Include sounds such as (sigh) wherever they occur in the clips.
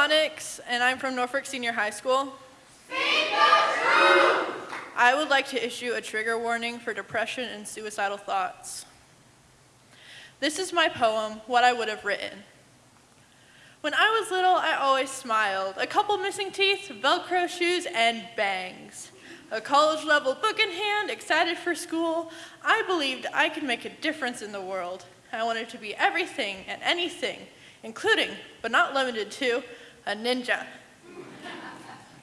Onyx, and I'm from Norfolk Senior High School. I would like to issue a trigger warning for depression and suicidal thoughts. This is my poem, What I Would Have Written. When I was little, I always smiled. A couple missing teeth, Velcro shoes, and bangs. A college level book in hand, excited for school, I believed I could make a difference in the world. I wanted to be everything and anything, including, but not limited to, a ninja.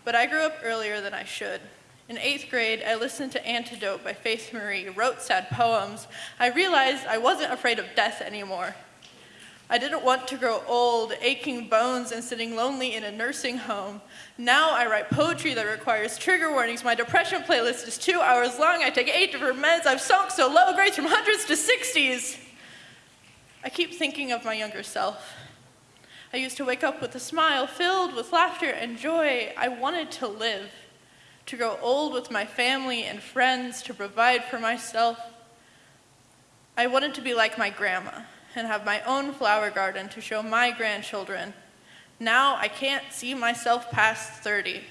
But I grew up earlier than I should. In eighth grade, I listened to Antidote by Faith Marie, wrote sad poems. I realized I wasn't afraid of death anymore. I didn't want to grow old, aching bones and sitting lonely in a nursing home. Now I write poetry that requires trigger warnings. My depression playlist is two hours long. I take eight different meds. I've sunk so low, grades from hundreds to 60s. I keep thinking of my younger self. I used to wake up with a smile filled with laughter and joy. I wanted to live to grow old with my family and friends, to provide for myself. I wanted to be like my grandma and have my own flower garden to show my grandchildren. Now I can't see myself past 30.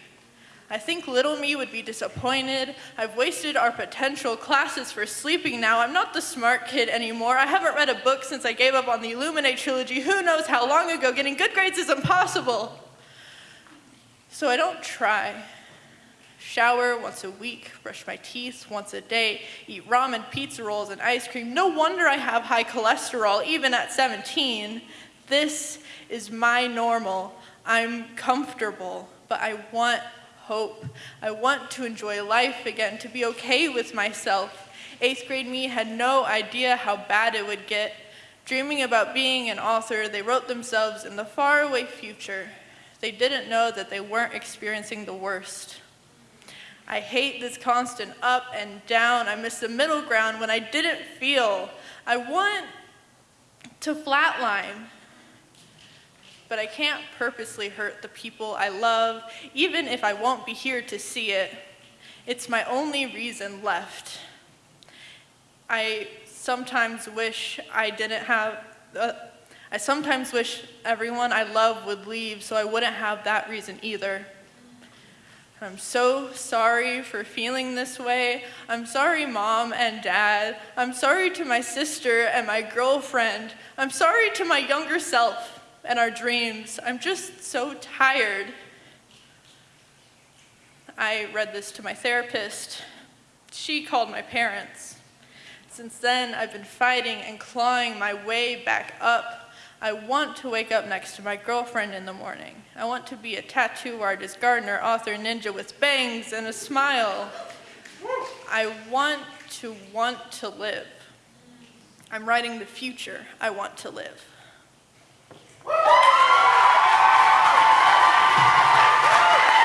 I think little me would be disappointed. I've wasted our potential classes for sleeping now. I'm not the smart kid anymore. I haven't read a book since I gave up on the Illuminate trilogy. Who knows how long ago? Getting good grades is impossible. So I don't try shower once a week, brush my teeth once a day, eat ramen, pizza rolls, and ice cream. No wonder I have high cholesterol, even at 17. This is my normal. I'm comfortable, but I want hope. I want to enjoy life again, to be okay with myself. Eighth grade me had no idea how bad it would get. Dreaming about being an author, they wrote themselves in the faraway future. They didn't know that they weren't experiencing the worst. I hate this constant up and down. I miss the middle ground when I didn't feel. I want to flatline, but I can't purposely hurt the people I love, even if I won't be here to see it. It's my only reason left. I sometimes wish I didn't have, uh, I sometimes wish everyone I love would leave so I wouldn't have that reason either. I'm so sorry for feeling this way. I'm sorry, mom and dad. I'm sorry to my sister and my girlfriend. I'm sorry to my younger self and our dreams. I'm just so tired. I read this to my therapist. She called my parents. Since then, I've been fighting and clawing my way back up I want to wake up next to my girlfriend in the morning. I want to be a tattoo artist, gardener, author, ninja with bangs and a smile. I want to want to live. I'm writing the future I want to live. Woo! (laughs)